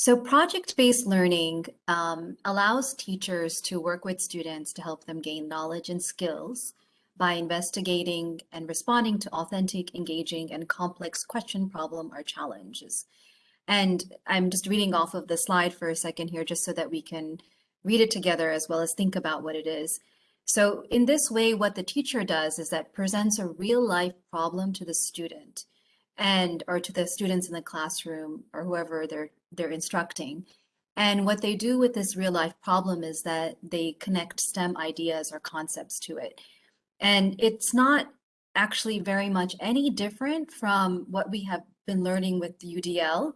So project-based learning um, allows teachers to work with students to help them gain knowledge and skills by investigating and responding to authentic, engaging, and complex question, problem, or challenges. And I'm just reading off of the slide for a second here, just so that we can read it together as well as think about what it is. So in this way, what the teacher does is that presents a real life problem to the student and or to the students in the classroom or whoever they're they're instructing. And what they do with this real life problem is that they connect STEM ideas or concepts to it. And it's not actually very much any different from what we have been learning with UDL,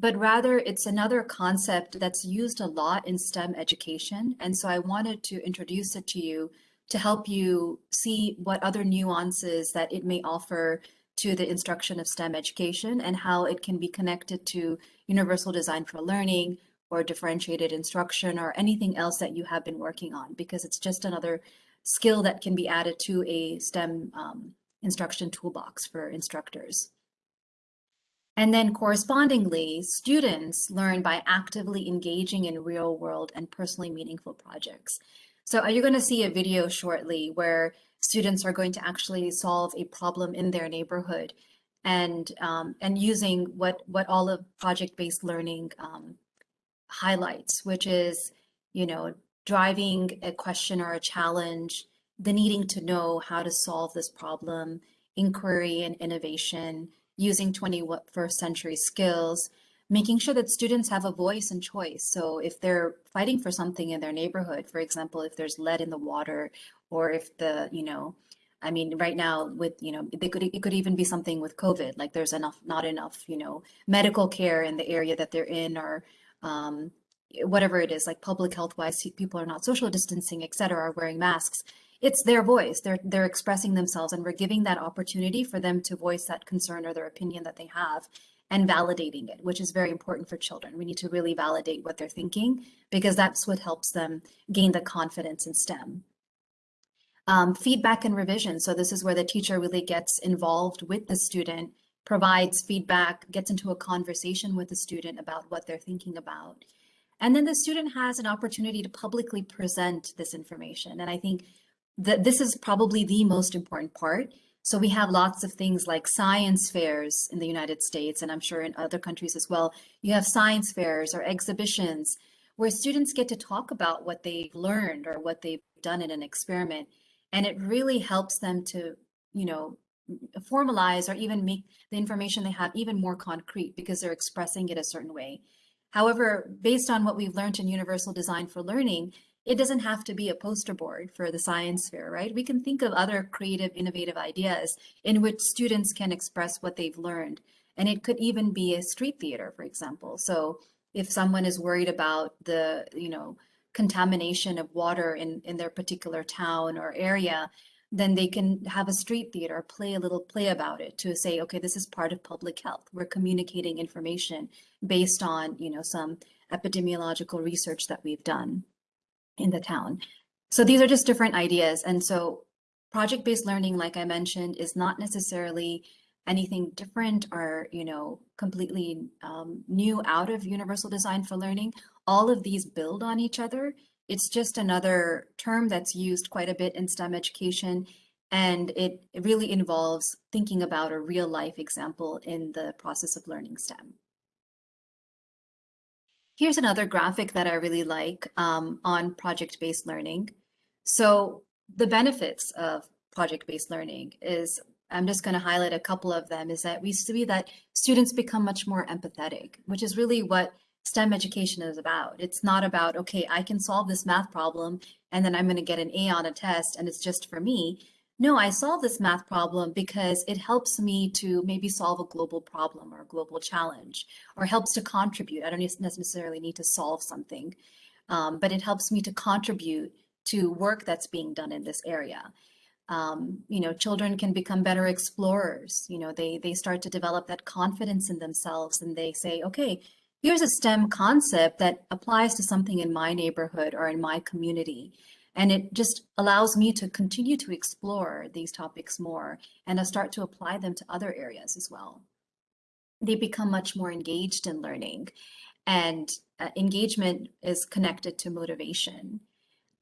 but rather it's another concept that's used a lot in STEM education. And so I wanted to introduce it to you to help you see what other nuances that it may offer to the instruction of STEM education and how it can be connected to universal design for learning or differentiated instruction or anything else that you have been working on because it's just another skill that can be added to a STEM um, instruction toolbox for instructors. And then correspondingly, students learn by actively engaging in real world and personally meaningful projects. So are you're going to see a video shortly where students are going to actually solve a problem in their neighborhood and um, and using what what all of project-based learning um, highlights, which is, you know, driving a question or a challenge, the needing to know how to solve this problem, inquiry and innovation, using 21st century skills, making sure that students have a voice and choice. So if they're fighting for something in their neighborhood, for example, if there's lead in the water or if the, you know, I mean, right now with, you know, they could, it could even be something with COVID, like there's enough, not enough, you know, medical care in the area that they're in or um, whatever it is, like public health wise, people are not social distancing, et cetera, are wearing masks. It's their voice. They're, they're expressing themselves and we're giving that opportunity for them to voice that concern or their opinion that they have and validating it, which is very important for children. We need to really validate what they're thinking because that's what helps them gain the confidence in STEM. Um, feedback and revision. So this is where the teacher really gets involved with the student, provides feedback, gets into a conversation with the student about what they're thinking about. And then the student has an opportunity to publicly present this information. And I think that this is probably the most important part. So we have lots of things like science fairs in the United States, and I'm sure in other countries as well. You have science fairs or exhibitions where students get to talk about what they've learned or what they've done in an experiment. And it really helps them to, you know, formalize or even make the information they have even more concrete because they're expressing it a certain way. However, based on what we've learned in Universal Design for Learning, it doesn't have to be a poster board for the science fair, right? We can think of other creative, innovative ideas in which students can express what they've learned. And it could even be a street theater, for example. So if someone is worried about the, you know, contamination of water in, in their particular town or area, then they can have a street theater, play a little play about it to say, okay, this is part of public health. We're communicating information based on, you know, some epidemiological research that we've done in the town. So these are just different ideas. And so project-based learning, like I mentioned, is not necessarily anything different or, you know, completely um, new out of universal design for learning. All of these build on each other. It's just another term that's used quite a bit in STEM education. And it, really involves thinking about a real life example in the process of learning STEM. Here's another graphic that I really like um, on project-based learning. So the benefits of project-based learning is, I'm just going to highlight a couple of them, is that we see that students become much more empathetic, which is really what STEM education is about. It's not about, okay, I can solve this math problem and then I'm going to get an A on a test and it's just for me no, I solve this math problem because it helps me to maybe solve a global problem or a global challenge, or helps to contribute. I don't necessarily need to solve something, um, but it helps me to contribute to work that's being done in this area. Um, you know, children can become better explorers. You know, they, they start to develop that confidence in themselves and they say, okay, here's a STEM concept that applies to something in my neighborhood or in my community. And it just allows me to continue to explore these topics more and to start to apply them to other areas as well. They become much more engaged in learning. and uh, engagement is connected to motivation.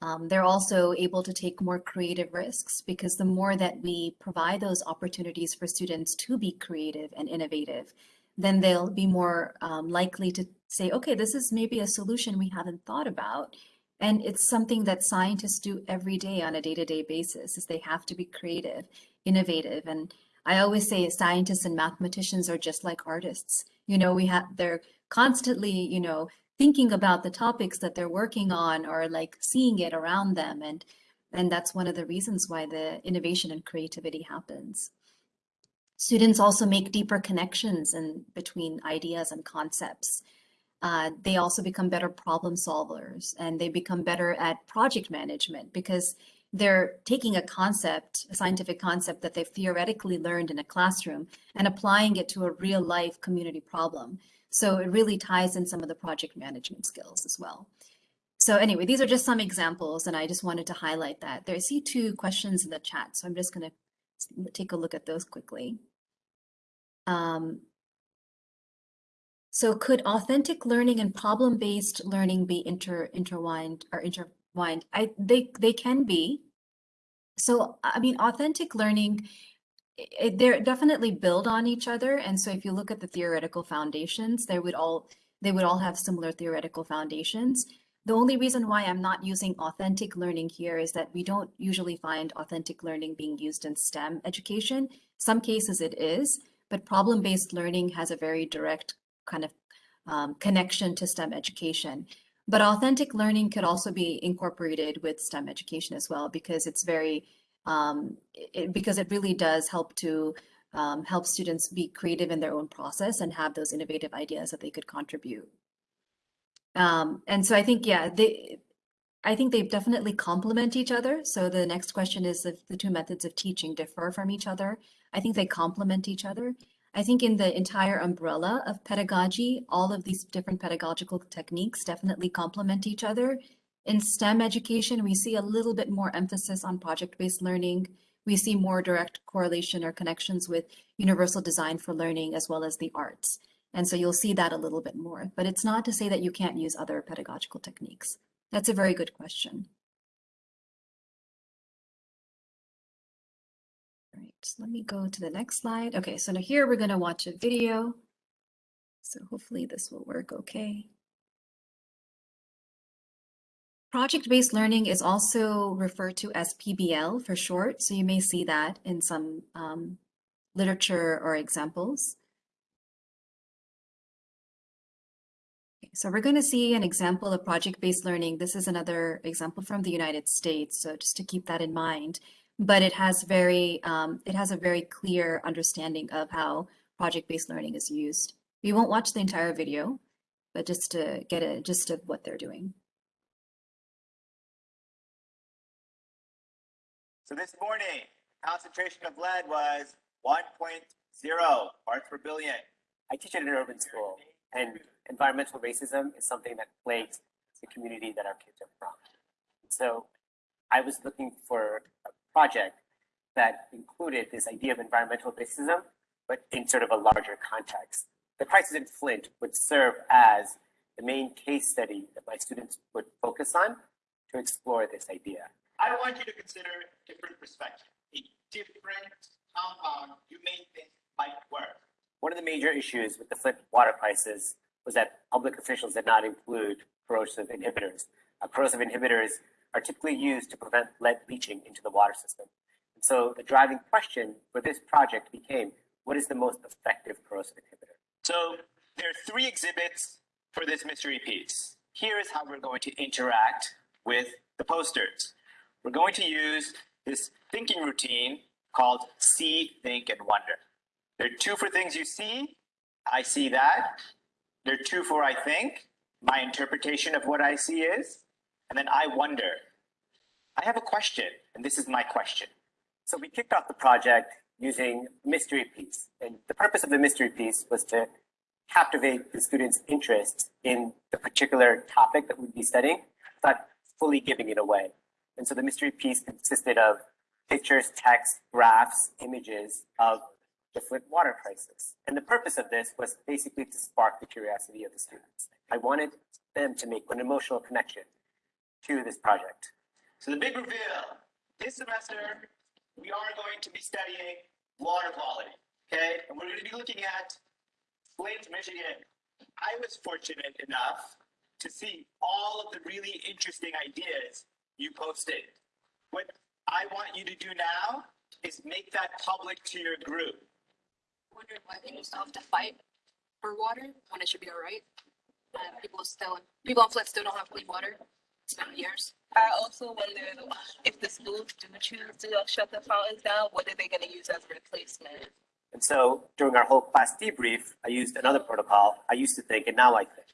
Um, they're also able to take more creative risks because the more that we provide those opportunities for students to be creative and innovative, then they'll be more um, likely to say, okay, this is maybe a solution we haven't thought about. And it's something that scientists do every day on a day-to-day basis is they have to be creative, innovative. And I always say scientists and mathematicians are just like artists. You know, we have, they're constantly, you know, thinking about the topics that they're working on or like seeing it around them. And, and that's one of the reasons why the innovation and creativity happens. Students also make deeper connections in between ideas and concepts. Uh, they also become better problem solvers and they become better at project management because they're taking a concept, a scientific concept that they've theoretically learned in a classroom and applying it to a real life community problem. So it really ties in some of the project management skills as well. So anyway, these are just some examples and I just wanted to highlight that. There I see two questions in the chat, so I'm just gonna take a look at those quickly. Um, so could authentic learning and problem-based learning be inter intertwined or intertwined? I they they can be. So I mean, authentic learning, it, they're definitely build on each other. And so if you look at the theoretical foundations, they would all they would all have similar theoretical foundations. The only reason why I'm not using authentic learning here is that we don't usually find authentic learning being used in STEM education. Some cases it is, but problem-based learning has a very direct kind of um, connection to STEM education. But authentic learning could also be incorporated with STEM education as well, because it's very, um, it, because it really does help to um, help students be creative in their own process and have those innovative ideas that they could contribute. Um, and so I think, yeah, they, I think they definitely complement each other. So the next question is if the two methods of teaching differ from each other. I think they complement each other. I think in the entire umbrella of pedagogy, all of these different pedagogical techniques definitely complement each other. In STEM education, we see a little bit more emphasis on project-based learning. We see more direct correlation or connections with universal design for learning as well as the arts. And so you'll see that a little bit more, but it's not to say that you can't use other pedagogical techniques. That's a very good question. Let me go to the next slide. Okay, so now here we're going to watch a video. So hopefully this will work okay. Project-based learning is also referred to as PBL for short, so you may see that in some um, literature or examples. Okay, so we're going to see an example of project-based learning. This is another example from the United States, so just to keep that in mind but it has very um, it has a very clear understanding of how project-based learning is used. We won't watch the entire video, but just to get a gist of what they're doing. So this morning, concentration of lead was 1.0 parts per billion. I teach at an urban school, and environmental racism is something that plagues the community that our kids are from. So I was looking for a project that included this idea of environmental racism, but in sort of a larger context. The crisis in Flint would serve as the main case study that my students would focus on to explore this idea. I want you to consider different perspectives, a different compound you may think might work. One of the major issues with the Flint water crisis was that public officials did not include corrosive inhibitors. Uh, corrosive inhibitors are typically used to prevent lead leaching into the water system. And so the driving question for this project became, what is the most effective corrosive inhibitor? So there are three exhibits for this mystery piece. Here is how we're going to interact with the posters. We're going to use this thinking routine called see, think, and wonder. There are two for things you see. I see that. There are two for I think. My interpretation of what I see is. And then I wonder, I have a question, and this is my question. So we kicked off the project using mystery piece. And the purpose of the mystery piece was to captivate the students' interest in the particular topic that we'd be studying, but fully giving it away. And so the mystery piece consisted of pictures, text, graphs, images of the Flint water crisis. And the purpose of this was basically to spark the curiosity of the students. I wanted them to make an emotional connection to this project. So the big reveal, this semester, we are going to be studying water quality, okay? And we're going to be looking at Flint, Michigan. I was fortunate enough to see all of the really interesting ideas you posted. What I want you to do now is make that public to your group. wondering why people still have to fight for water when it should be all right. And people still, people in Flint still don't have clean water. It's years. I also wonder if the schools do choose to shut the fountains down, what are they gonna use as a replacement? And so during our whole class debrief, I used another protocol. I used to think, and now I think.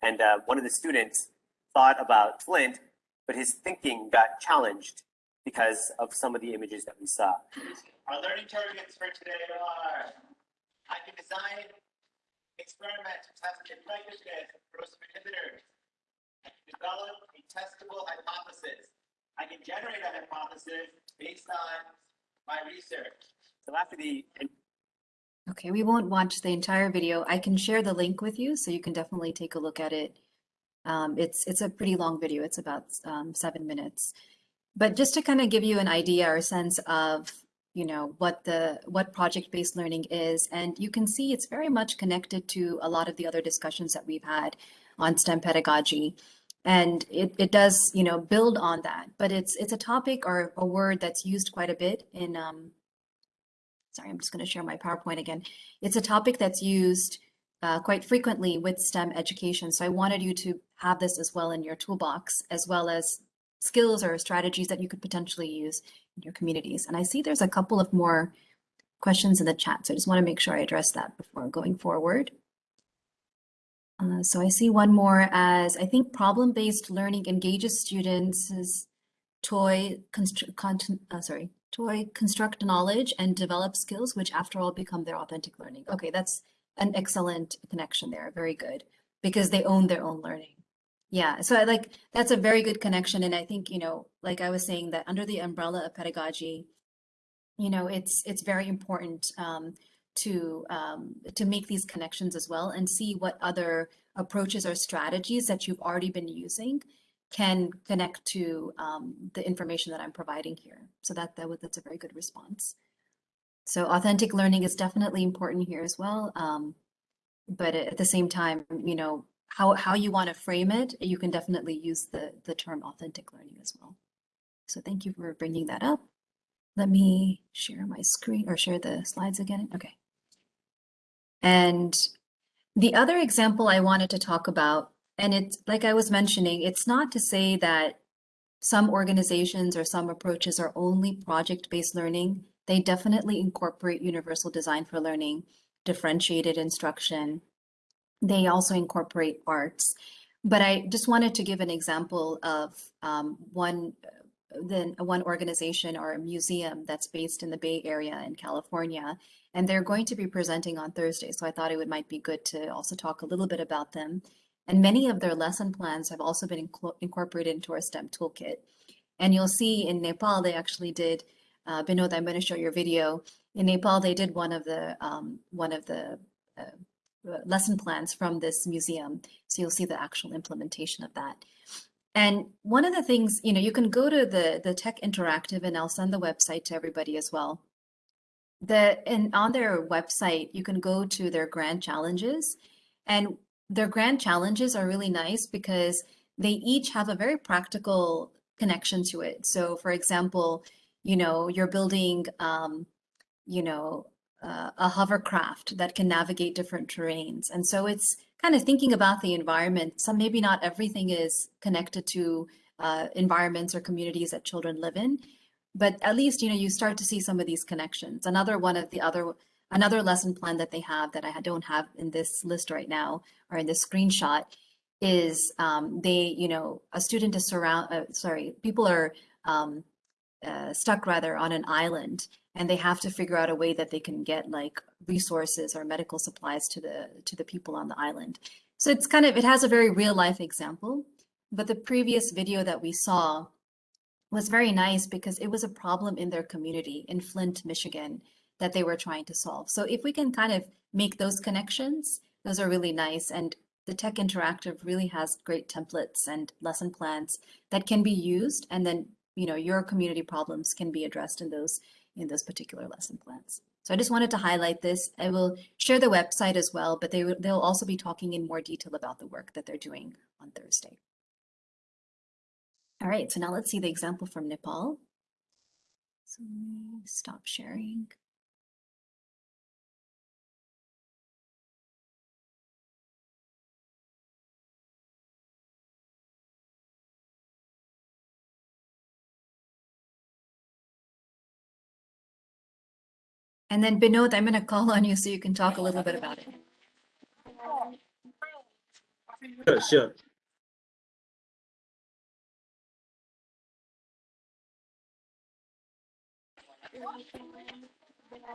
And uh, one of the students thought about Flint, but his thinking got challenged because of some of the images that we saw. Our learning targets for today are, I can design, experiment, test, and practice corrosive inhibitors. Can develop a testable hypothesis. I can generate a hypothesis based on my research. So after the Okay, we won't watch the entire video. I can share the link with you, so you can definitely take a look at it. Um, it's it's a pretty long video. It's about um, seven minutes. But just to kind of give you an idea or a sense of, you know, what the what project-based learning is, and you can see it's very much connected to a lot of the other discussions that we've had on STEM pedagogy. And it, it does, you know, build on that. But it's it's a topic or a word that's used quite a bit in um, sorry, I'm just going to share my PowerPoint again. It's a topic that's used uh, quite frequently with STEM education. So I wanted you to have this as well in your toolbox, as well as skills or strategies that you could potentially use in your communities. And I see there's a couple of more questions in the chat. So I just want to make sure I address that before going forward. Uh, so I see one more as I think problem-based learning engages students' toy, content, uh, sorry, toy construct knowledge and develop skills, which after all become their authentic learning. Okay, that's an excellent connection there. Very good. Because they own their own learning. Yeah, so I like that's a very good connection. And I think, you know, like I was saying that under the umbrella of pedagogy, you know, it's it's very important um, to um, to make these connections as well and see what other approaches or strategies that you've already been using can connect to um, the information that I'm providing here. So that, that that's a very good response. So authentic learning is definitely important here as well. Um, but at the same time, you know, how, how you want to frame it, you can definitely use the, the term authentic learning as well. So thank you for bringing that up. Let me share my screen or share the slides again. Okay. And the other example I wanted to talk about and it's like I was mentioning, it's not to say that some organizations or some approaches are only project-based learning. They definitely incorporate universal design for learning, differentiated instruction. They also incorporate arts. But I just wanted to give an example of um, one then one organization or a museum that's based in the Bay Area in California, and they're going to be presenting on Thursday. So I thought it would might be good to also talk a little bit about them. And many of their lesson plans have also been incorporated into our STEM toolkit. And you'll see in Nepal, they actually did, uh, Binod, I'm going to show your video. In Nepal, they did one of the, um, one of the uh, uh, lesson plans from this museum. So you'll see the actual implementation of that. And one of the things, you know, you can go to the, the Tech Interactive and I'll send the website to everybody as well. The, and on their website, you can go to their grand challenges. And their grand challenges are really nice because they each have a very practical connection to it. So for example, you know, you're building, um, you know, uh, a hovercraft that can navigate different terrains. And so it's kind of thinking about the environment. So maybe not everything is connected to uh, environments or communities that children live in, but at least, you know, you start to see some of these connections. Another one of the other Another lesson plan that they have that I don't have in this list right now or in this screenshot is um, they, you know, a student is surround, uh, sorry, people are um, uh, stuck rather on an island and they have to figure out a way that they can get like resources or medical supplies to the to the people on the island. So it's kind of, it has a very real life example, but the previous video that we saw was very nice because it was a problem in their community in Flint, Michigan that they were trying to solve. So if we can kind of make those connections, those are really nice. And the Tech Interactive really has great templates and lesson plans that can be used. And then, you know, your community problems can be addressed in those in those particular lesson plans. So I just wanted to highlight this. I will share the website as well, but they they'll also be talking in more detail about the work that they're doing on Thursday. All right, so now let's see the example from Nepal. So let me stop sharing. And then Binod, I'm going to call on you so you can talk a little bit about it. Sure, sure.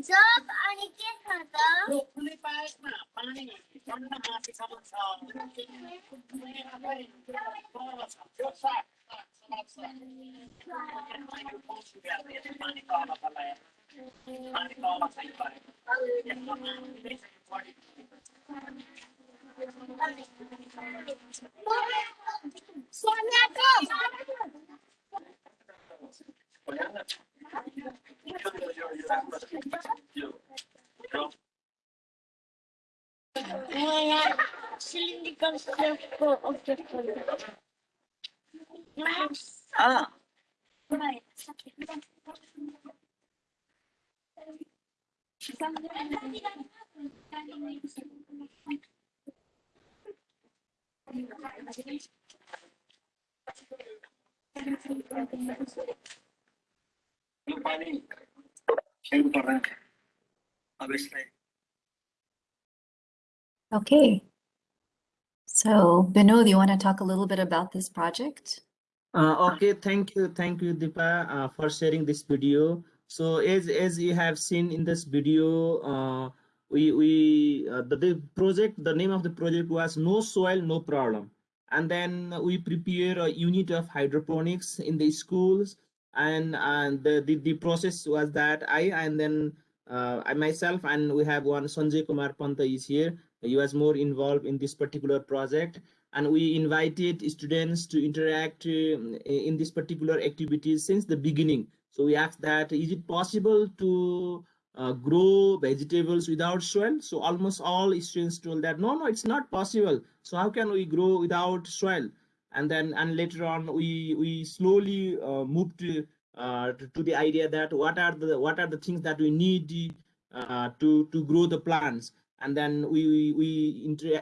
जब अनिकेत खाता सोनिया को Моя цилиндрика слегка отдохнула. А. Thank you. Okay. So Binod, you want to talk a little bit about this project? Uh, okay, thank you, thank you, Deepa, uh, for sharing this video. So as as you have seen in this video, uh, we we uh, the, the project the name of the project was no soil no problem, and then we prepare a unit of hydroponics in the schools, and and the the, the process was that I and then uh, I myself and we have one Sanjay Kumar Panta is here. He was more involved in this particular project and we invited students to interact um, in this particular activities since the beginning. So we asked that, is it possible to uh, grow vegetables without soil? So almost all students told that, no, no, it's not possible. So how can we grow without soil? And then, and later on, we we slowly uh, moved to, uh, to, to the idea that what are the what are the things that we need uh, to to grow the plants. And then we we uh,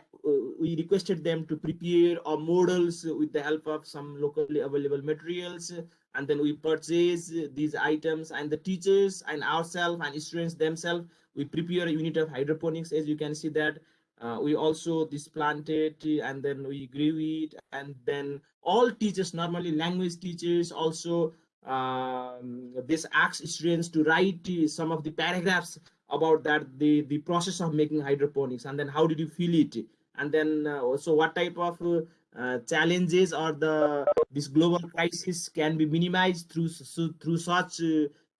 we requested them to prepare our models with the help of some locally available materials. And then we purchase these items and the teachers and ourselves and students themselves we prepare a unit of hydroponics. As you can see that uh, we also this planted and then we grew it and then all teachers normally language teachers also um, this asks students to write uh, some of the paragraphs about that the the process of making hydroponics and then how did you feel it? And then uh, also what type of uh, uh, challenges or the this global crisis can be minimized through through such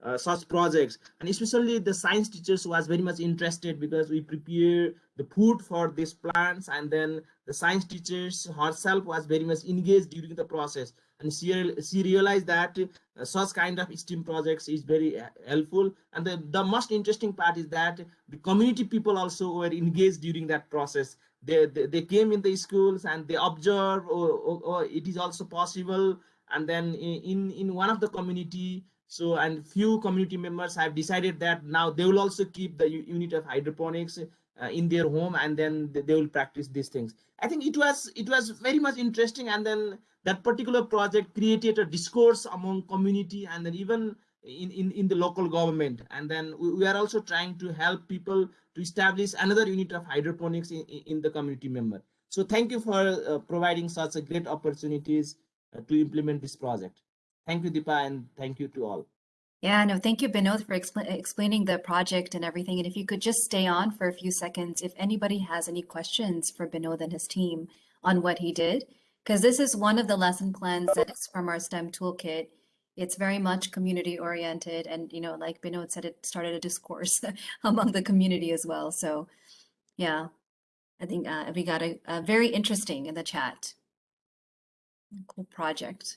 uh, such projects and especially the science teachers was very much interested because we prepare the food for these plants and then the science teachers herself was very much engaged during the process and she, she realized that uh, such kind of STEAM projects is very uh, helpful. And the, the most interesting part is that the community people also were engaged during that process. They, they, they came in the schools and they observe or, or, or it is also possible. And then in, in one of the community, so and few community members have decided that now they will also keep the unit of hydroponics uh, in their home and then they, will practice these things. I think it was it was very much interesting and then that particular project created a discourse among community and then even in, in, in the local government. And then we, we are also trying to help people to establish another unit of hydroponics in, in in the community member. So thank you for uh, providing such a great opportunities uh, to implement this project. Thank you, Deepa, and thank you to all. Yeah, no, thank you, Binod, for expla explaining the project and everything. And if you could just stay on for a few seconds, if anybody has any questions for Binod and his team on what he did, because this is one of the lesson plans that is from our STEM toolkit. It's very much community oriented, and you know, like Binod said, it started a discourse among the community as well. So, yeah, I think uh, we got a, a very interesting in the chat. Cool project.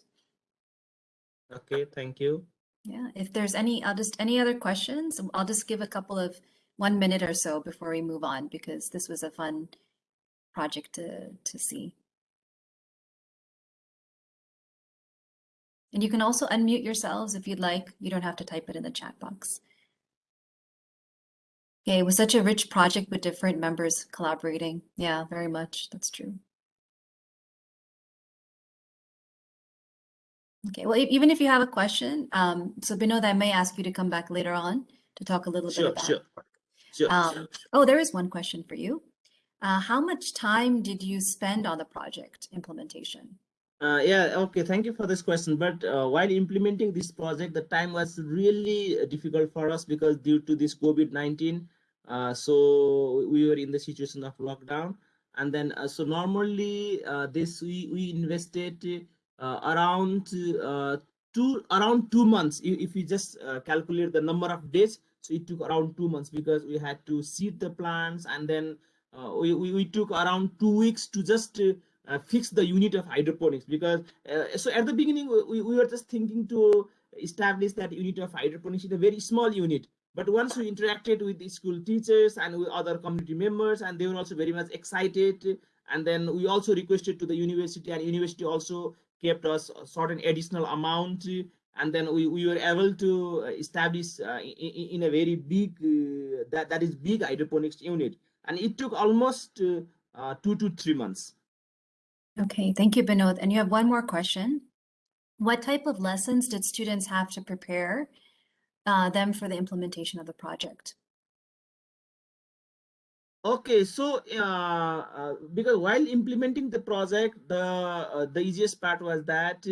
Okay, thank you. Yeah, if there's any, I'll just, any other questions? I'll just give a couple of one minute or so before we move on because this was a fun project to, to see. And you can also unmute yourselves if you'd like. You don't have to type it in the chat box. Okay, it was such a rich project with different members collaborating. Yeah, very much. That's true. Okay, well, even if you have a question, um, so Binod, I may ask you to come back later on to talk a little bit Sure, about. sure. Sure, Um, sure. Oh, there is one question for you. Uh, how much time did you spend on the project implementation? Uh, yeah, okay, thank you for this question. But uh, while implementing this project, the time was really uh, difficult for us because due to this COVID-19, uh, so we were in the situation of lockdown. And then, uh, so normally uh, this, we, we invested around uh, two, around two months. If, we just uh, calculate the number of days, so it took around two months because we had to seed the plants and then uh, we, we, we took around two weeks to just uh, uh, fix the unit of hydroponics because uh, so at the beginning we, we were just thinking to establish that unit of hydroponics in a very small unit but once we interacted with the school teachers and with other community members and they were also very much excited and then we also requested to the university and university also kept us a certain additional amount and then we, we were able to establish uh, in, in a very big uh, that that is big hydroponics unit and it took almost uh, uh, two to three months Okay, thank you, Binod. And you have one more question. What type of lessons did students have to prepare uh, them for the implementation of the project? Okay, so uh, uh, because while implementing the project, the uh, the easiest part was that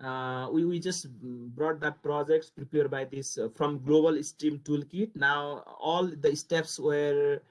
uh, we we just brought that projects prepared by this uh, from Global Stream Toolkit. Now all the steps were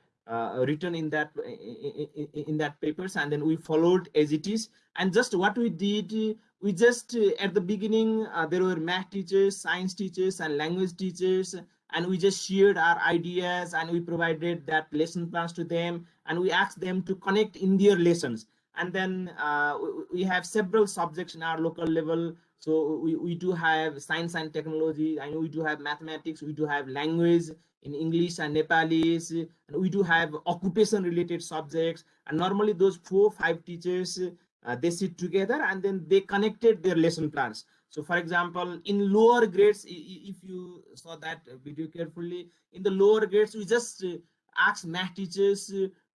written in that in, in, that papers, and then we followed as it is. And just what we did, we just at the beginning there were math teachers, science teachers, and language teachers and we just shared our ideas and we provided that lesson plans to them and we asked them to connect in their lessons. And then uh, we, have several subjects in our local level. So we, we do have science and technology. I know we do have mathematics. We do have language in english and nepalese. And we do have occupation related subjects. And normally those four five teachers uh, they sit together and then they connected their lesson plans so for example, in lower grades, if you saw that video carefully, in the lower grades, we just uh, ask math teachers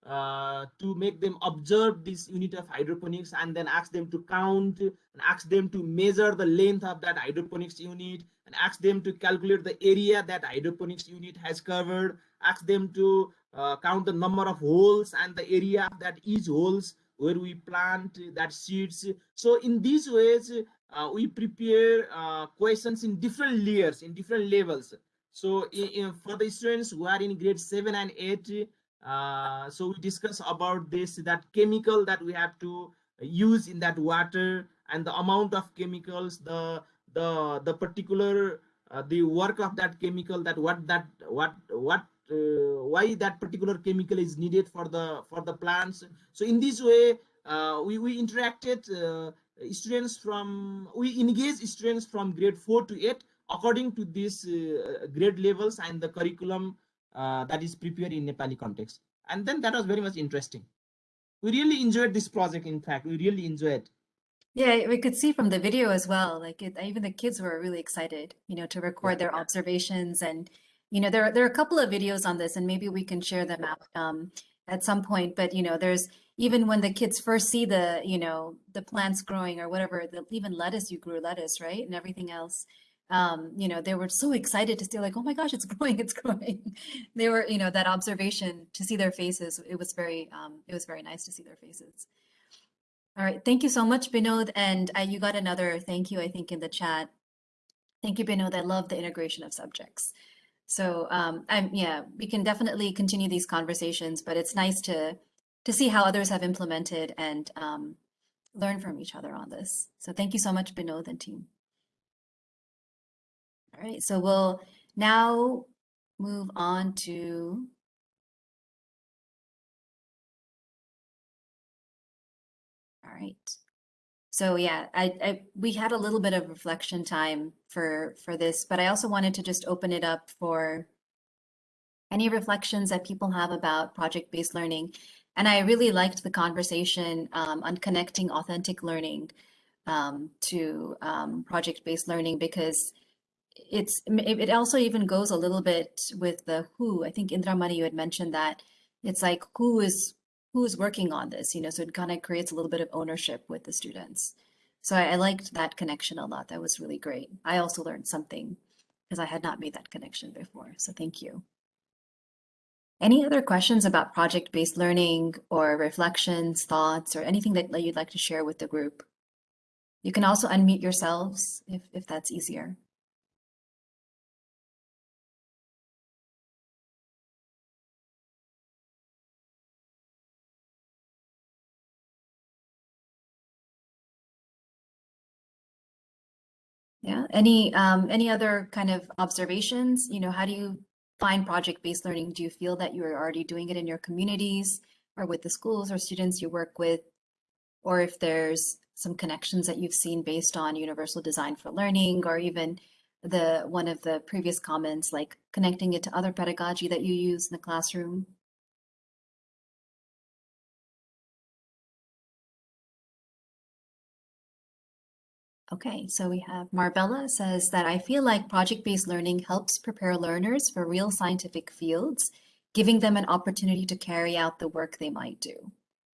uh, to make them observe this unit of hydroponics and then ask them to count and ask them to measure the length of that hydroponics unit and ask them to calculate the area that hydroponics unit has covered, ask them to uh, count the number of holes and the area that each holes where we plant that seeds. So in these ways, uh, we prepare uh, questions in different layers, in different levels. So in, in- for the students who are in grade seven and eight, uh, so we discuss about this, that chemical that we have to use in that water and the amount of chemicals, the, the, the particular, uh, the work of that chemical, that what that, what, what, uh, why that particular chemical is needed for the, for the plants. So in this way, uh, we, we interacted, students from we engage students from grade 4 to 8 according to these uh, grade levels and the curriculum uh, that is prepared in nepali context. And then that was very much interesting. We really enjoyed this project in fact. We really enjoyed. Yeah, we could see from the video as well, like it, even the kids were really excited, you know, to record their observations. And, you know, there, there are a couple of videos on this and maybe we can share them out um, at some point, but you know, there's even when the kids first see the, you know, the plants growing or whatever, the, even lettuce, you grew lettuce, right? And everything else. um, you know, they were so excited to see like, oh my gosh, it's growing, it's growing. They were, you know, that observation to see their faces, it was very, um, it was very nice to see their faces. All right, thank you so much, Binod. And uh, you got another thank you, I think, in the chat. Thank you, Binod. I love the integration of subjects. So um, I'm, yeah, we can definitely continue these conversations, but it's nice to to see how others have implemented and um, learn from each other on this. So thank you so much, Binod and team. All right, so we'll now move on to All right. So yeah, I, I we had a little bit of reflection time for for this, but I also wanted to just open it up for any reflections that people have about project-based learning. And I really liked the conversation um, on connecting authentic learning um, to um, project-based learning because it's it also even goes a little bit with the who. I think Indra Indramani, you had mentioned that it's like who is who is working on this, you know, so it kind of creates a little bit of ownership with the students. So I, I liked that connection a lot. That was really great. I also learned something because I had not made that connection before. So thank you. Any other questions about project-based learning or reflections, thoughts, or anything that you'd like to share with the group? You can also unmute yourselves if, if that's easier. Yeah, any um, any other kind of observations? You know, how do you find project-based learning? Do you feel that you're already doing it in your communities or with the schools or students you work with? Or if there's some connections that you've seen based on universal design for learning or even the one of the previous comments like connecting it to other pedagogy that you use in the classroom? Okay, so we have Marbella says that I feel like project-based learning helps prepare learners for real scientific fields, giving them an opportunity to carry out the work they might do.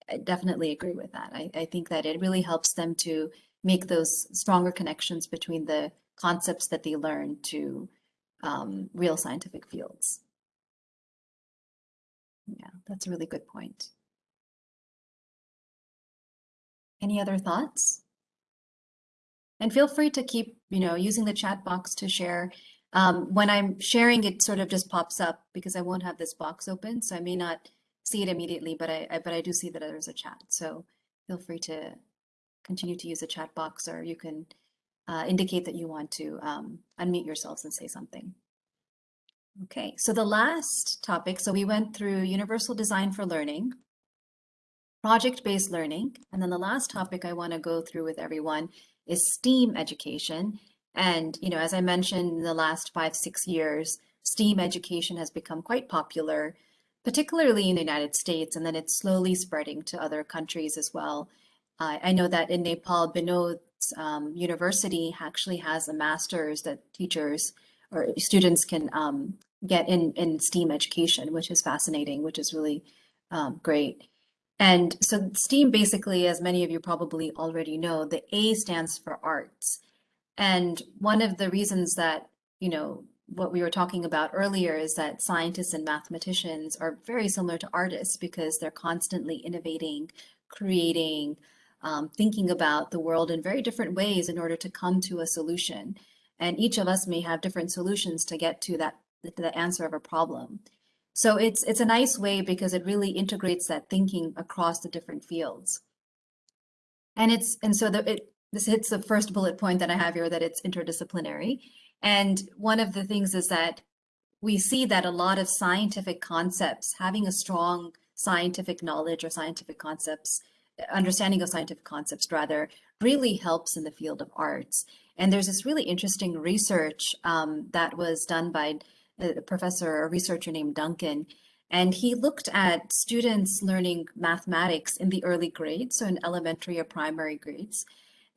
I definitely agree with that. I, I think that it really helps them to make those stronger connections between the concepts that they learn to um, real scientific fields. Yeah, that's a really good point. Any other thoughts? And feel free to keep, you know, using the chat box to share. Um, when I'm sharing, it sort of just pops up because I won't have this box open, so I may not see it immediately, but I, I but I do see that there's a chat. So feel free to continue to use the chat box, or you can uh, indicate that you want to um, unmute yourselves and say something. Okay, so the last topic, so we went through universal design for learning, project-based learning, and then the last topic I want to go through with everyone is STEAM education. And, you know, as I mentioned in the last five, six years, STEAM education has become quite popular, particularly in the United States, and then it's slowly spreading to other countries as well. Uh, I know that in Nepal, Binod's um, university actually has a master's that teachers or students can um, get in, in STEAM education, which is fascinating, which is really um, great. And so STEAM basically, as many of you probably already know, the A stands for arts. And one of the reasons that, you know, what we were talking about earlier is that scientists and mathematicians are very similar to artists because they're constantly innovating, creating, um, thinking about the world in very different ways in order to come to a solution. And each of us may have different solutions to get to that the answer of a problem. So it's it's a nice way because it really integrates that thinking across the different fields. And it's and so the, it this hits the first bullet point that I have here that it's interdisciplinary. And one of the things is that we see that a lot of scientific concepts, having a strong scientific knowledge or scientific concepts, understanding of scientific concepts rather, really helps in the field of arts. And there's this really interesting research um, that was done by a professor, a researcher named Duncan, and he looked at students learning mathematics in the early grades, so in elementary or primary grades.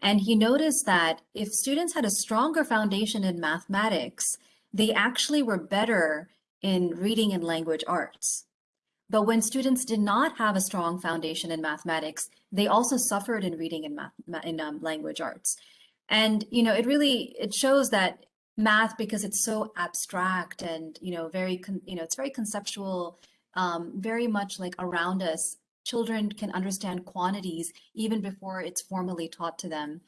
And he noticed that if students had a stronger foundation in mathematics, they actually were better in reading and language arts. But when students did not have a strong foundation in mathematics, they also suffered in reading and math in um, language arts. And you know, it really it shows that math because it's so abstract and you know very you know it's very conceptual um, very much like around us. Children can understand quantities even before it's formally taught to them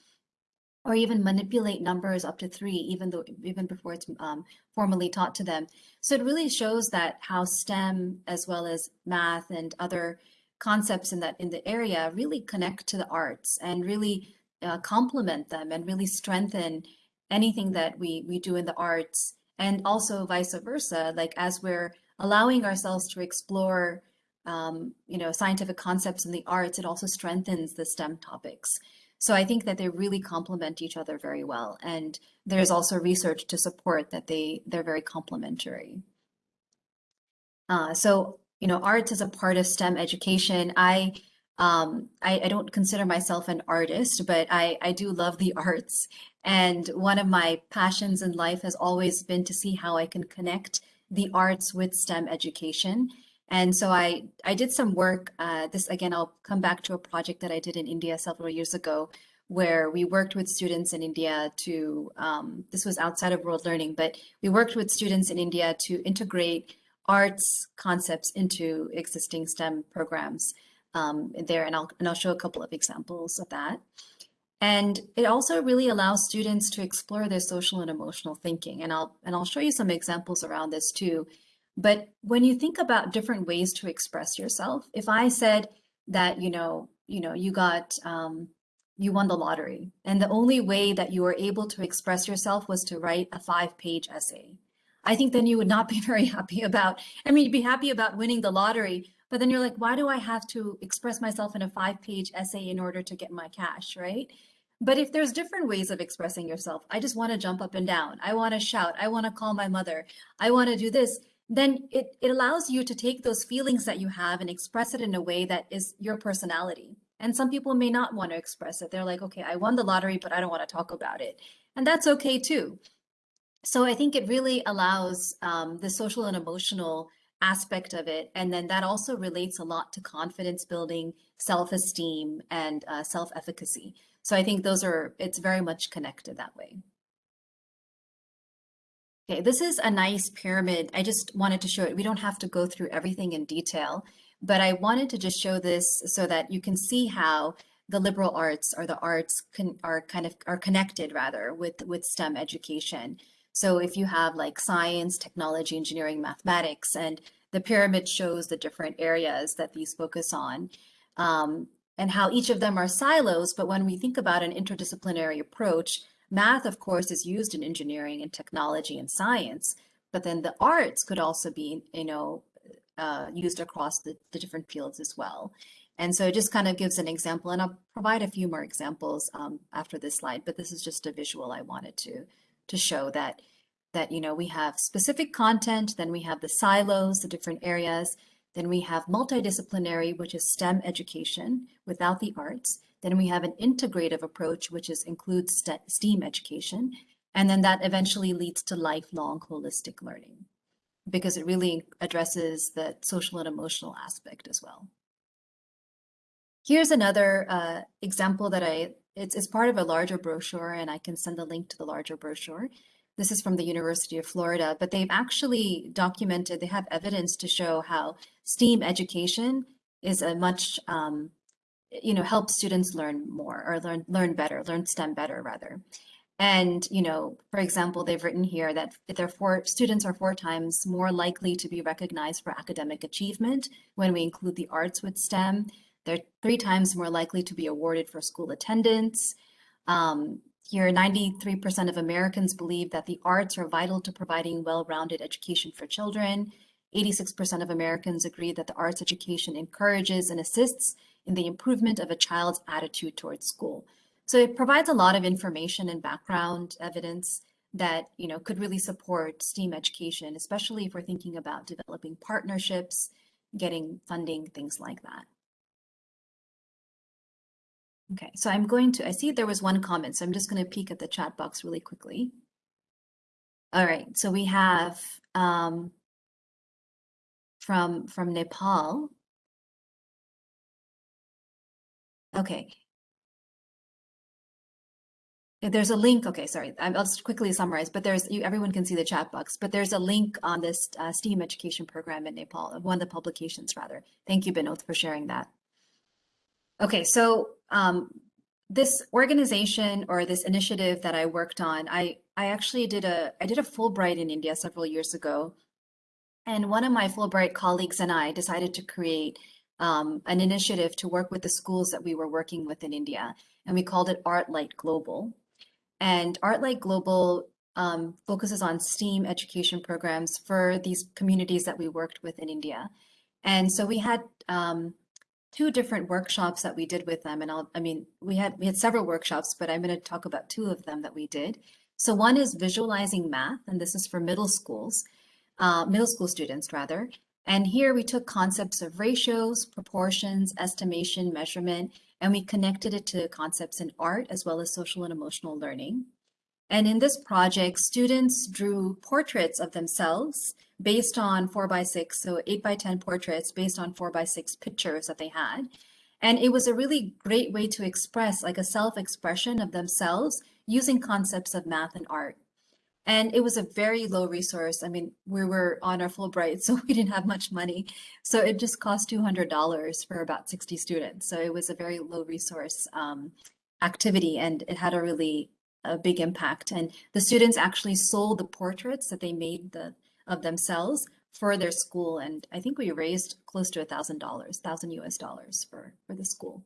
or even manipulate numbers up to three even though even before it's um, formally taught to them. So it really shows that how stem as well as math and other concepts in that in the area really connect to the arts and really uh, complement them and really strengthen anything that we we do in the arts and also vice versa like as we're allowing ourselves to explore um, you know scientific concepts in the arts it also strengthens the stem topics. So i think that they really complement each other very well and there's also research to support that they they're very complementary. Uh, so you know arts is a part of stem education. I um, I, I don't consider myself an artist, but I, I do love the arts. And one of my passions in life has always been to see how I can connect the arts with STEM education. And so I, I did some work. Uh, this again, I'll come back to a project that I did in India several years ago, where we worked with students in India to, um, this was outside of world learning, but we worked with students in India to integrate arts concepts into existing STEM programs um, there, and I'll, and I'll show a couple of examples of that. And it also really allows students to explore their social and emotional thinking. And I'll, and I'll show you some examples around this too. But when you think about different ways to express yourself, if I said that, you know, you know, you got, um, you won the lottery and the only way that you were able to express yourself was to write a five page essay. I think then you would not be very happy about, I mean, you'd be happy about winning the lottery, but then you're like, why do I have to express myself in a five page essay in order to get my cash, right? But if there's different ways of expressing yourself, I just want to jump up and down. I want to shout. I want to call my mother. I want to do this. Then it, it allows you to take those feelings that you have and express it in a way that is your personality. And some people may not want to express it. They're like, okay, I won the lottery, but I don't want to talk about it. And that's okay too. So I think it really allows um, the social and emotional aspect of it. And then that also relates a lot to confidence building, self esteem, and uh, self efficacy. So I think those are, it's very much connected that way. Okay, this is a nice pyramid. I just wanted to show it. We don't have to go through everything in detail, but I wanted to just show this so that you can see how the liberal arts or the arts can, are kind of are connected rather with with STEM education. So if you have like science, technology, engineering, mathematics, and the pyramid shows the different areas that these focus on um, and how each of them are silos. But when we think about an interdisciplinary approach, math, of course, is used in engineering and technology and science, but then the arts could also be, you know, uh, used across the, the different fields as well. And so it just kind of gives an example, and I'll provide a few more examples um, after this slide, but this is just a visual I wanted to to show that, that, you know, we have specific content, then we have the silos, the different areas, then we have multidisciplinary, which is STEM education without the arts. Then we have an integrative approach, which is includes STEAM education. And then that eventually leads to lifelong holistic learning because it really addresses the social and emotional aspect as well. Here's another uh, example that I it's, it's part of a larger brochure and I can send the link to the larger brochure. This is from the University of Florida, but they've actually documented, they have evidence to show how STEAM education is a much, um, you know, helps students learn more or learn, learn better, learn STEM better rather. And, you know, for example, they've written here that their four students are four times more likely to be recognized for academic achievement when we include the arts with STEM. They're three times more likely to be awarded for school attendance. Um, here, 93% of Americans believe that the arts are vital to providing well-rounded education for children. 86% of Americans agree that the arts education encourages and assists in the improvement of a child's attitude towards school. So it provides a lot of information and background evidence that you know could really support STEAM education, especially if we're thinking about developing partnerships, getting funding, things like that. Okay, so I'm going to, I see there was one comment, so I'm just going to peek at the chat box really quickly. All right, so we have um, from from Nepal. Okay. There's a link, okay, sorry, I'll just quickly summarize, but there's, you, everyone can see the chat box, but there's a link on this uh, STEAM education program in Nepal, one of the publications rather. Thank you, Binod, for sharing that. Okay, so um, this organization or this initiative that I worked on, I, I actually did a, I did a Fulbright in India several years ago. And one of my Fulbright colleagues and I decided to create um, an initiative to work with the schools that we were working with in India. And we called it Art Light Global. And Art Light Global um, focuses on STEAM education programs for these communities that we worked with in India. And so we had um, two different workshops that we did with them. And I'll, I mean, we had we had several workshops, but I'm going to talk about two of them that we did. So one is visualizing math, and this is for middle schools, uh, middle school students rather. And here we took concepts of ratios, proportions, estimation, measurement, and we connected it to concepts in art as well as social and emotional learning. And in this project, students drew portraits of themselves based on four by six, so eight by 10 portraits based on four by six pictures that they had. And it was a really great way to express like a self-expression of themselves using concepts of math and art. And it was a very low resource. I mean, we were on our Fulbright, so we didn't have much money. So it just cost $200 for about 60 students. So it was a very low resource um, activity and it had a really a big impact. And the students actually sold the portraits that they made the, of themselves for their school. And I think we raised close to a thousand dollars, thousand US dollars for, for the school.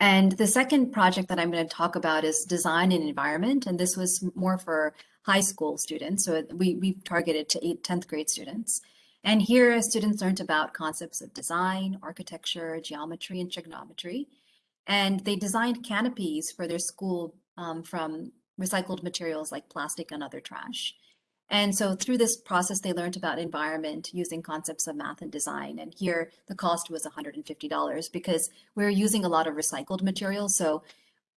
And the second project that I'm going to talk about is design and environment. And this was more for high school students. So we, we targeted to 8th, 10th grade students. And here students learned about concepts of design, architecture, geometry, and trigonometry. And they designed canopies for their school um, from recycled materials like plastic and other trash. And so through this process, they learned about environment using concepts of math and design. And here the cost was $150 because we are using a lot of recycled materials. So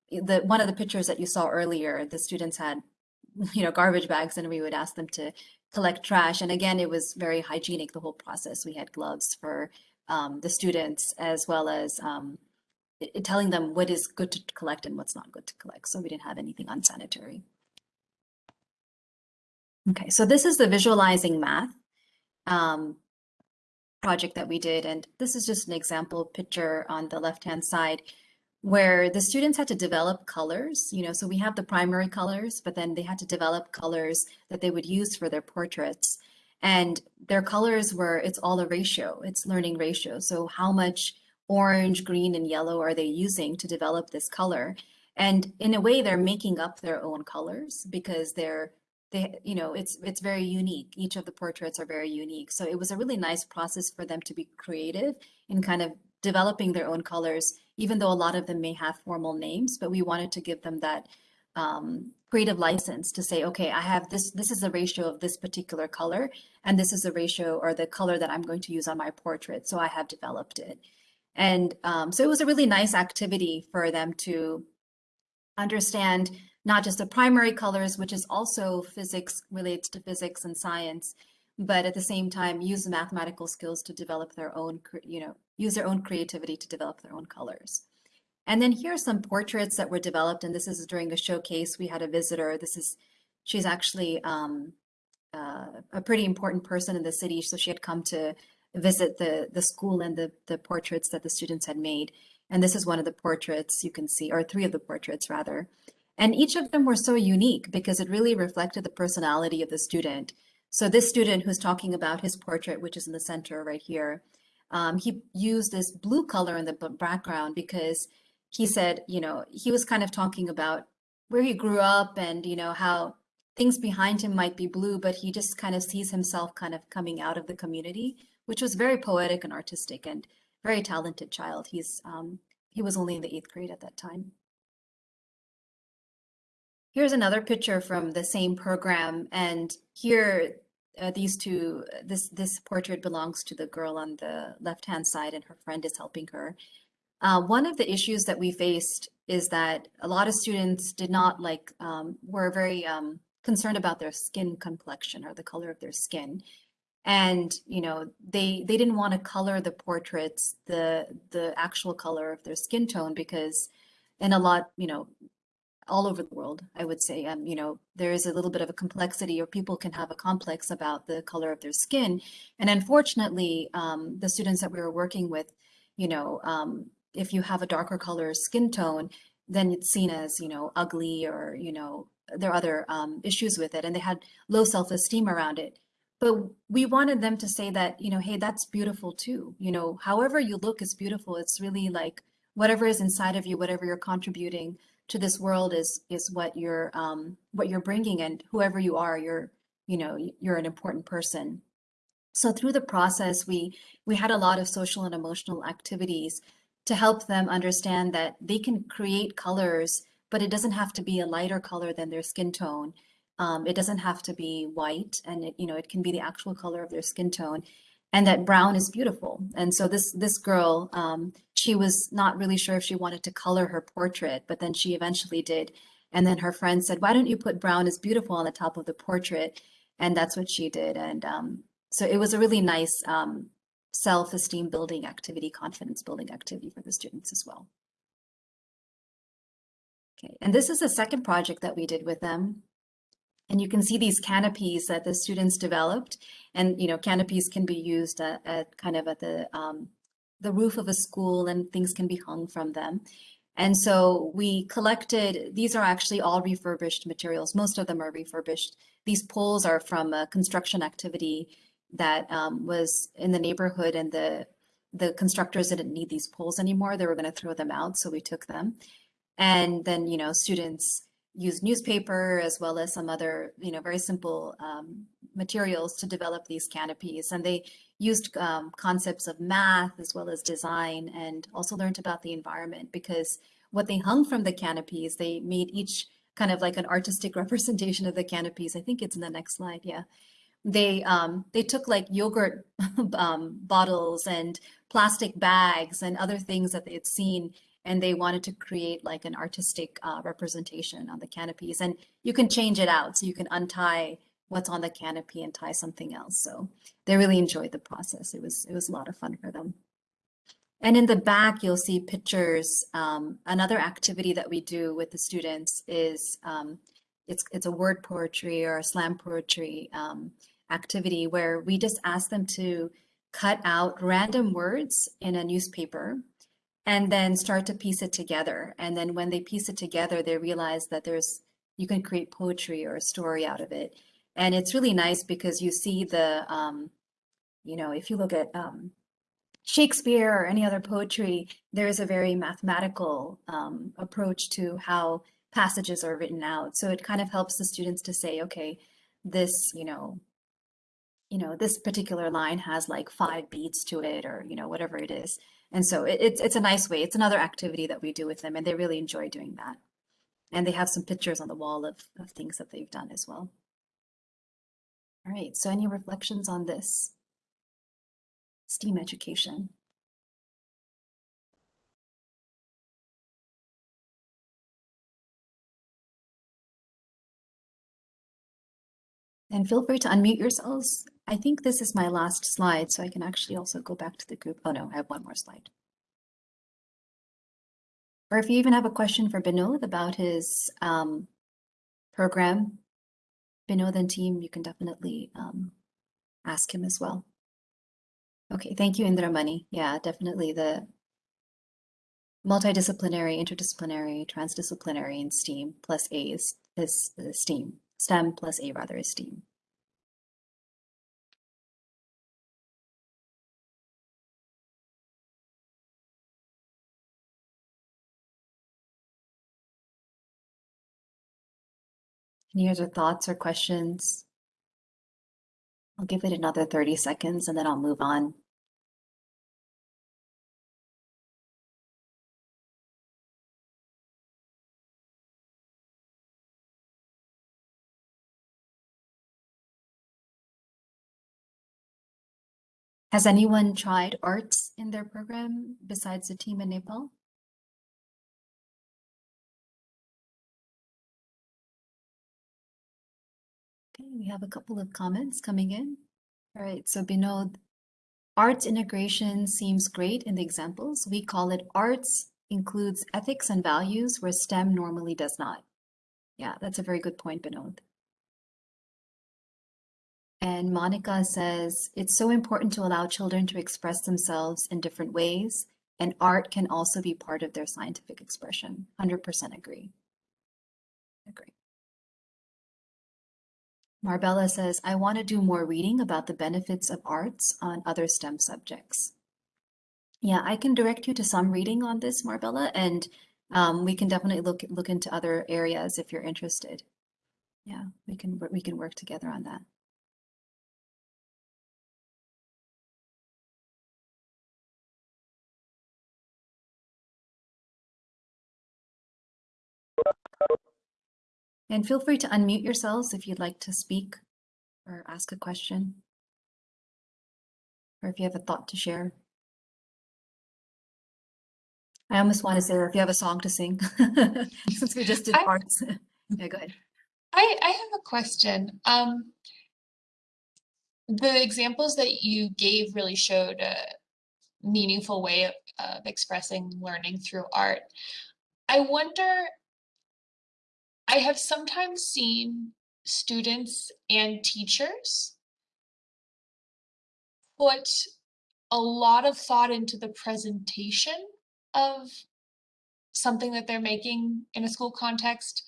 the one of the pictures that you saw earlier, the students had, you know, garbage bags and we would ask them to collect trash. And again, it was very hygienic, the whole process. We had gloves for um, the students as well as um, telling them what is good to collect and what's not good to collect. So we didn't have anything unsanitary. Okay, so this is the visualizing math um, project that we did. And this is just an example picture on the left-hand side where the students had to develop colors, you know, so we have the primary colors, but then they had to develop colors that they would use for their portraits. And their colors were, it's all a ratio, it's learning ratio. So how much orange, green, and yellow are they using to develop this color? And in a way, they're making up their own colors because they're they you know it's it's very unique. Each of the portraits are very unique. So it was a really nice process for them to be creative in kind of developing their own colors even though a lot of them may have formal names but we wanted to give them that um, creative license to say okay i have this this is a ratio of this particular color and this is the ratio or the color that i'm going to use on my portrait so i have developed it. And um, so it was a really nice activity for them to understand not just the primary colors, which is also physics, relates to physics and science, but at the same time use the mathematical skills to develop their own, you know, use their own creativity to develop their own colors. And then here are some portraits that were developed, and this is during a showcase. We had a visitor. This is, she's actually um, uh, a pretty important person in the city, so she had come to visit the the school and the the portraits that the students had made. And this is one of the portraits you can see, or three of the portraits rather. And each of them were so unique because it really reflected the personality of the student. So this student who's talking about his portrait, which is in the center right here, um, he used this blue color in the background because he said, you know, he was kind of talking about where he grew up and, you know, how things behind him might be blue, but he just kind of sees himself kind of coming out of the community, which was very poetic and artistic and very talented child. He's um, he was only in the eighth grade at that time. Here's another picture from the same program, and here uh, these two, this this portrait belongs to the girl on the left-hand side, and her friend is helping her. Uh, one of the issues that we faced is that a lot of students did not like, um, were very um, concerned about their skin complexion or the color of their skin. And, you know, they, they didn't want to color the portraits, the, the actual color of their skin tone because in a lot, you know, all over the world, I would say. Um, you know, there is a little bit of a complexity, or people can have a complex about the color of their skin. And unfortunately, um, the students that we were working with, you know, um, if you have a darker color skin tone, then it's seen as, you know, ugly or, you know, there are other um, issues with it. And they had low self-esteem around it. But we wanted them to say that, you know, hey, that's beautiful too. You know, however you look is beautiful. It's really like whatever is inside of you, whatever you're contributing to this world is is what you're um, what you're bringing, and whoever you are, you're you know you're an important person. So through the process, we we had a lot of social and emotional activities to help them understand that they can create colors, but it doesn't have to be a lighter color than their skin tone. Um, it doesn't have to be white, and it, you know it can be the actual color of their skin tone, and that brown is beautiful. And so this this girl, um, she was not really sure if she wanted to color her portrait, but then she eventually did. And then her friend said, "Why don't you put brown is beautiful on the top of the portrait?" And that's what she did. And um, so it was a really nice um, self-esteem building activity, confidence building activity for the students as well. Okay, and this is the second project that we did with them. And you can see these canopies that the students developed. And, you know, canopies can be used at, at kind of at the, um, the roof of a school and things can be hung from them. And so we collected, these are actually all refurbished materials. Most of them are refurbished. These poles are from a construction activity that um, was in the neighborhood and the, the constructors didn't need these poles anymore. They were gonna throw them out, so we took them. And then, you know, students used newspaper as well as some other, you know, very simple um, materials to develop these canopies. And they used um, concepts of math as well as design and also learned about the environment because what they hung from the canopies, they made each kind of like an artistic representation of the canopies. I think it's in the next slide, yeah. They um, they took like yogurt um, bottles and plastic bags and other things that they had seen and they wanted to create like an artistic uh, representation on the canopies. And you can change it out. So you can untie what's on the canopy and tie something else. So they really enjoyed the process. It was, it was a lot of fun for them. And in the back, you'll see pictures. Um, another activity that we do with the students is um, it's, it's a word poetry or a slam poetry um, activity where we just ask them to cut out random words in a newspaper and then start to piece it together. And then when they piece it together, they realize that there's you can create poetry or a story out of it. And it's really nice because you see the, um, you know, if you look at um, Shakespeare or any other poetry, there is a very mathematical um, approach to how passages are written out. So it kind of helps the students to say, okay, this, you know, you know, this particular line has like five beats to it or, you know, whatever it is. And so it, it's, it's a nice way. It's another activity that we do with them and they really enjoy doing that. And they have some pictures on the wall of, of things that they've done as well. All right, so any reflections on this? STEAM education. And feel free to unmute yourselves. I think this is my last slide, so I can actually also go back to the group. Oh no, I have one more slide. Or if you even have a question for Binod about his um, program, Binod and team, you can definitely um, ask him as well. Okay, thank you, Indramani. Yeah, definitely the multidisciplinary, interdisciplinary, transdisciplinary, and STEAM plus A is, is, is STEAM. STEM plus A rather is STEAM. Any other thoughts or questions? I'll give it another 30 seconds and then I'll move on. Has anyone tried arts in their program besides the team in Nepal? We have a couple of comments coming in. All right, so Binod, arts integration seems great in the examples. We call it arts includes ethics and values where STEM normally does not. Yeah, that's a very good point, Binod. And Monica says, it's so important to allow children to express themselves in different ways, and art can also be part of their scientific expression. 100% agree. Agree. Marbella says, I want to do more reading about the benefits of arts on other STEM subjects. Yeah, I can direct you to some reading on this, Marbella, and um, we can definitely look look into other areas if you're interested. Yeah, we can we can work together on that. And feel free to unmute yourselves if you'd like to speak or ask a question. Or if you have a thought to share. I almost want to say, or if you have a song to sing, since we just did I- arts. Yeah, go ahead. I, I have a question. Um, the examples that you gave really showed a meaningful way of, of expressing learning through art. I wonder, I have sometimes seen students and teachers put a lot of thought into the presentation of something that they're making in a school context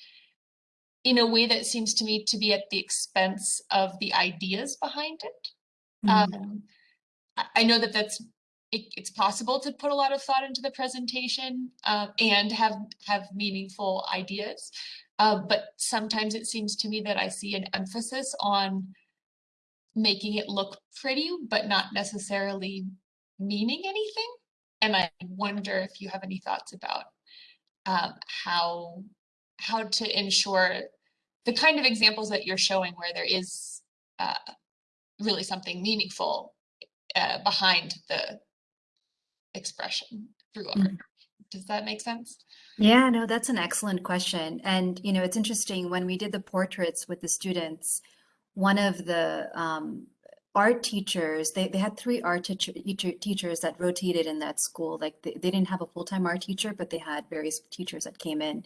in a way that seems to me to be at the expense of the ideas behind it. Mhm. Um, I, I know that that's it, it's possible to put a lot of thought into the presentation uh, and have have meaningful ideas, uh, but sometimes it seems to me that I see an emphasis on making it look pretty, but not necessarily meaning anything. And I wonder if you have any thoughts about um, how how to ensure the kind of examples that you're showing where there is uh, really something meaningful uh, behind the expression through art. Mhm. Does that make sense? Yeah, no, that's an excellent question. And, you know, it's interesting when we did the portraits with the students, one of the um, art teachers, they, they had three art teacher, teacher, teachers that rotated in that school. Like they, they didn't have a full-time art teacher, but they had various teachers that came in.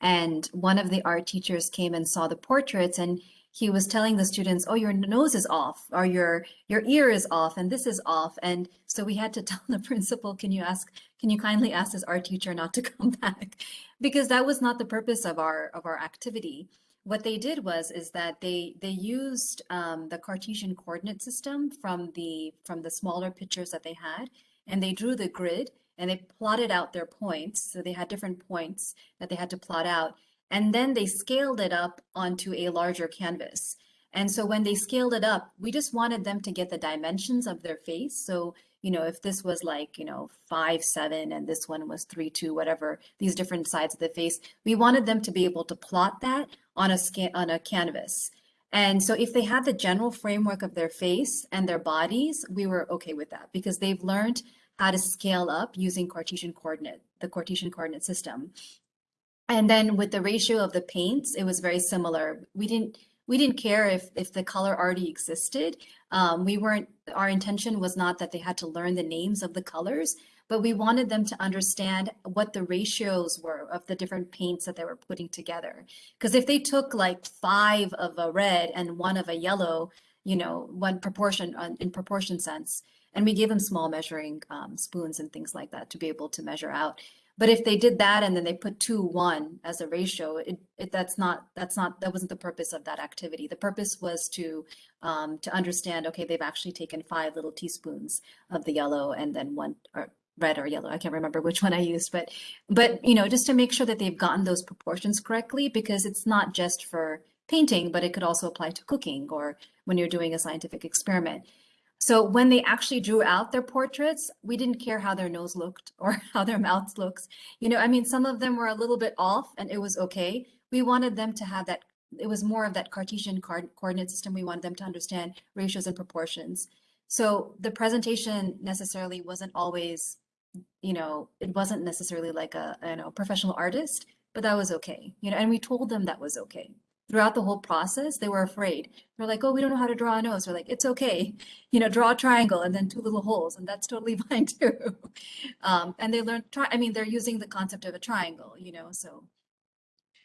And one of the art teachers came and saw the portraits and he was telling the students, oh, your nose is off or your your ear is off and this is off. And so we had to tell the principal, can you ask, can you kindly ask this art teacher not to come back? Because that was not the purpose of our of our activity. What they did was is that they they used um, the Cartesian coordinate system from the from the smaller pictures that they had, and they drew the grid and they plotted out their points. So they had different points that they had to plot out. And then they scaled it up onto a larger canvas. And so when they scaled it up, we just wanted them to get the dimensions of their face. So, you know, if this was like, you know, five, seven, and this one was three, two, whatever, these different sides of the face, we wanted them to be able to plot that on a scan on a canvas. And so if they had the general framework of their face and their bodies, we were okay with that because they've learned how to scale up using Cartesian coordinate, the Cartesian coordinate system. And then with the ratio of the paints, it was very similar. We didn't we didn't care if if the color already existed. Um, we weren't our intention was not that they had to learn the names of the colors, but we wanted them to understand what the ratios were of the different paints that they were putting together. Because if they took like five of a red and one of a yellow, you know, one proportion uh, in proportion sense, and we gave them small measuring um, spoons and things like that to be able to measure out. But if they did that and then they put two one as a ratio, it, it that's not that's not that wasn't the purpose of that activity. The purpose was to um, to understand. Okay, they've actually taken five little teaspoons of the yellow and then one or red or yellow. I can't remember which one I used, but but you know just to make sure that they've gotten those proportions correctly because it's not just for painting, but it could also apply to cooking or when you're doing a scientific experiment. So when they actually drew out their portraits, we didn't care how their nose looked or how their mouth looks. You know, I mean, some of them were a little bit off and it was okay. We wanted them to have that, it was more of that Cartesian coordinate system. We wanted them to understand ratios and proportions. So the presentation necessarily wasn't always, you know, it wasn't necessarily like a, you know, professional artist, but that was okay. You know, and we told them that was okay throughout the whole process, they were afraid. They're like, oh, we don't know how to draw a nose. We're like, it's okay. You know, draw a triangle and then two little holes, and that's totally fine too. Um, and they learned, tri- I mean, they're using the concept of a triangle, you know, so.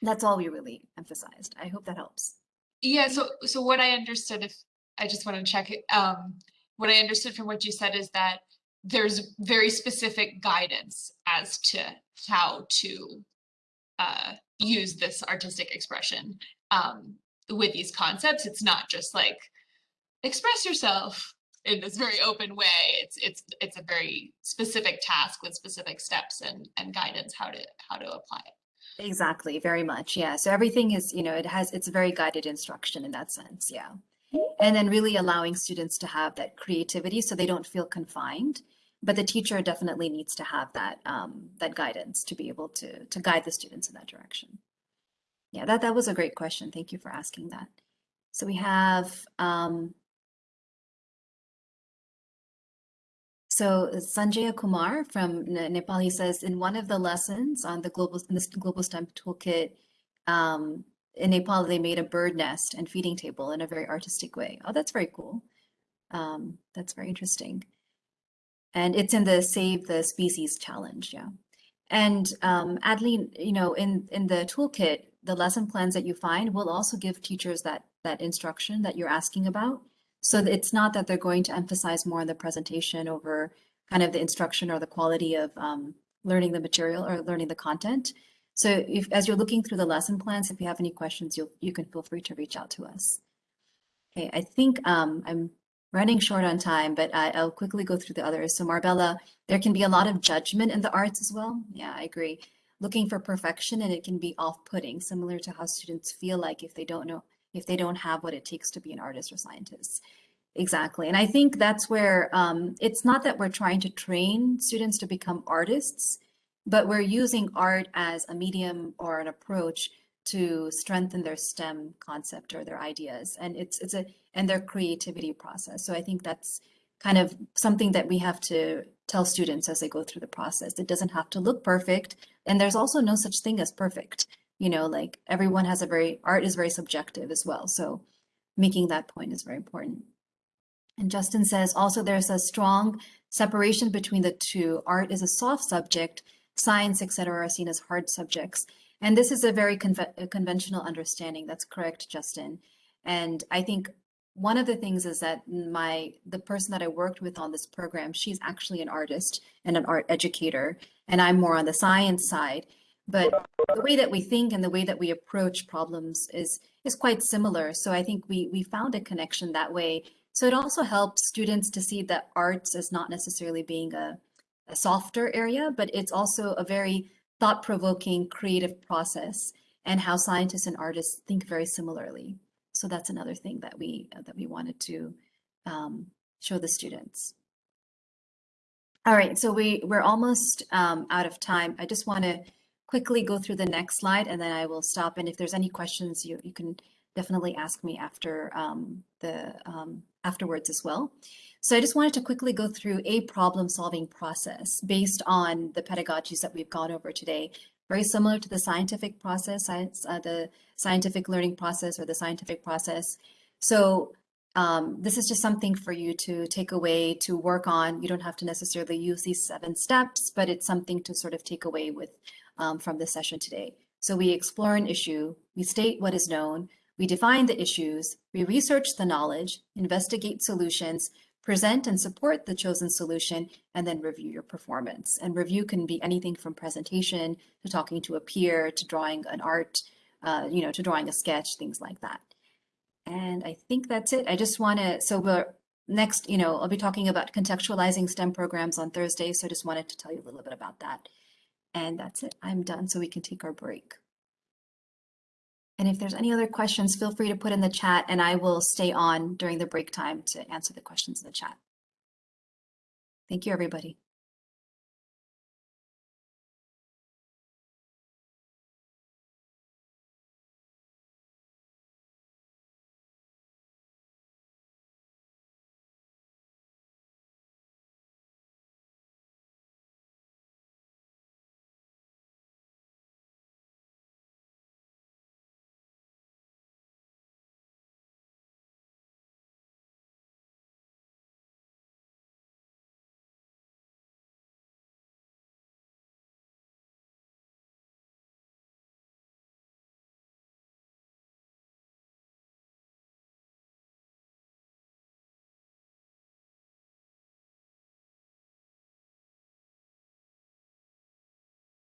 That's all we really emphasized. I hope that helps. Yeah, so so what I understood if I just want to check it, um, what I understood from what you said is that there's very specific guidance as to how to uh use this artistic expression um with these concepts. It's not just like express yourself in this very open way. It's it's it's a very specific task with specific steps and and guidance how to how to apply it. Exactly, very much. Yeah. So everything is, you know, it has, it's very guided instruction in that sense. Yeah. And then really allowing students to have that creativity so they don't feel confined. But the teacher definitely needs to have that um, that guidance to be able to to guide the students in that direction. Yeah, that that was a great question. Thank you for asking that. So we have um, So Sanjaya Kumar from Ne- Nepal, he says, in one of the lessons on the global, in this global STEM toolkit, um, in Nepal, they made a bird nest and feeding table in a very artistic way. Oh, that's very cool. Um, that's very interesting. And it's in the Save the Species challenge, yeah. And um, Adeline, you know, in in the toolkit, the lesson plans that you find will also give teachers that that instruction that you're asking about. So it's not that they're going to emphasize more on the presentation over kind of the instruction or the quality of um, learning the material or learning the content. So if, as you're looking through the lesson plans, if you have any questions, you you can feel free to reach out to us. Okay, I think um, I'm running short on time, but I, I'll quickly go through the others. So Marbella, there can be a lot of judgment in the arts as well. Yeah, I agree. Looking for perfection and it can be off-putting, similar to how students feel like if they don't know if they don't have what it takes to be an artist or scientist. Exactly. And I think that's where um, it's not that we're trying to train students to become artists, but we're using art as a medium or an approach to strengthen their STEM concept or their ideas. And it's it's a and their creativity process. So I think that's kind of something that we have to tell students as they go through the process. It doesn't have to look perfect. And there's also no such thing as perfect you know, like everyone has a very, art is very subjective as well. So making that point is very important. And Justin says also there's a strong separation between the two. Art is a soft subject, science, etc., are seen as hard subjects. And this is a very conve conventional understanding. That's correct, Justin. And I think one of the things is that my the person that I worked with on this program, she's actually an artist and an art educator, and I'm more on the science side but the way that we think and the way that we approach problems is is quite similar. So I think we we found a connection that way. So it also helps students to see that arts is not necessarily being a, a softer area, but it's also a very thought-provoking creative process and how scientists and artists think very similarly. So that's another thing that we that we wanted to um, show the students. All right, so we we're almost um, out of time. I just want to quickly go through the next slide and then I will stop. And if there's any questions, you, you can definitely ask me after um, the um, afterwards as well. So I just wanted to quickly go through a problem solving process based on the pedagogies that we've gone over today. Very similar to the scientific process, science, uh, the scientific learning process or the scientific process. So um, this is just something for you to take away to work on. You don't have to necessarily use these seven steps, but it's something to sort of take away with um, from this session today. So we explore an issue, we state what is known, we define the issues, we research the knowledge, investigate solutions, present and support the chosen solution, and then review your performance. And review can be anything from presentation to talking to a peer to drawing an art, uh, you know, to drawing a sketch, things like that. And I think that's it. I just want to, so we're next, you know, I'll be talking about contextualizing STEM programs on Thursday. So I just wanted to tell you a little bit about that. And that's it. I'm done so we can take our break. And if there's any other questions, feel free to put in the chat and I will stay on during the break time to answer the questions in the chat. Thank you, everybody.